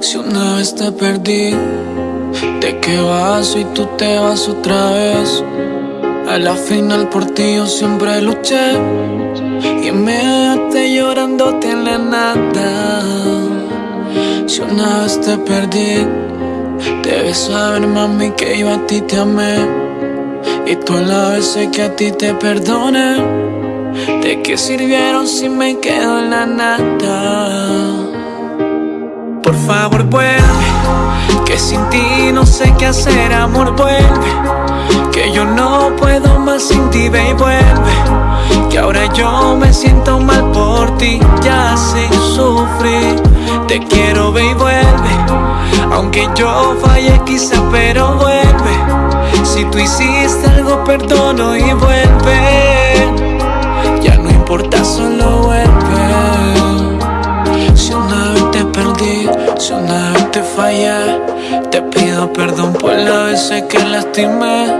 Si una vez te perdí, ¿de qué vas y tú te vas otra vez? A la final por ti yo siempre luché y me dejaste llorando en la nada. Si una vez te perdí, debes saber mami que yo a ti te amé y tú a la vez que a ti te perdoné. ¿De qué sirvieron si me quedo en la nada? Por favor vuelve, que sin ti no sé qué hacer, amor vuelve. Que yo no puedo más sin ti, ve y vuelve. Que ahora yo me siento mal por ti, ya sé sufrir. Te quiero, ve y vuelve. Aunque yo falle quizá, pero vuelve. Si tú hiciste algo, perdono y vuelve. Una vez te fallé, te pido perdón por las veces que lastimé.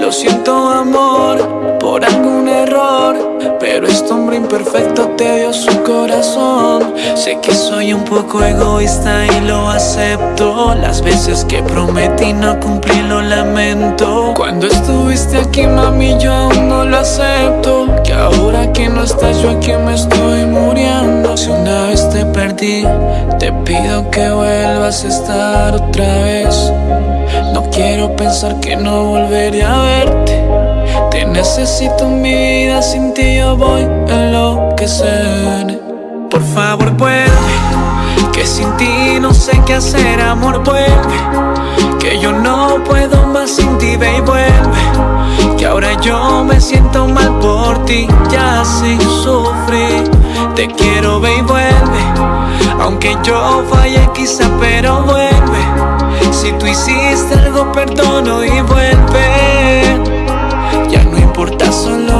Lo siento, amor, por algún error. Pero este hombre imperfecto te dio su corazón. Sé que soy un poco egoísta y lo acepto. Las veces que prometí no cumplí, lo lamento. Cuando estuviste aquí, mami, yo aún no lo acepto. Que ahora que no estás, yo aquí me estoy muriendo. Te pido que vuelvas a estar otra vez. No quiero pensar que no volveré a verte. Te necesito en mi vida, sin ti yo voy a enloquecer. Por favor, vuelve, que sin ti no sé qué hacer, amor, vuelve. Que yo no puedo más sin ti, ve y vuelve. Que ahora yo me siento mal por ti, ya sé sufrir. Te quiero, ve y vuelve. Aunque yo falle quizá, pero vuelve. Si tú hiciste algo, perdono y vuelve. Ya no importa, solo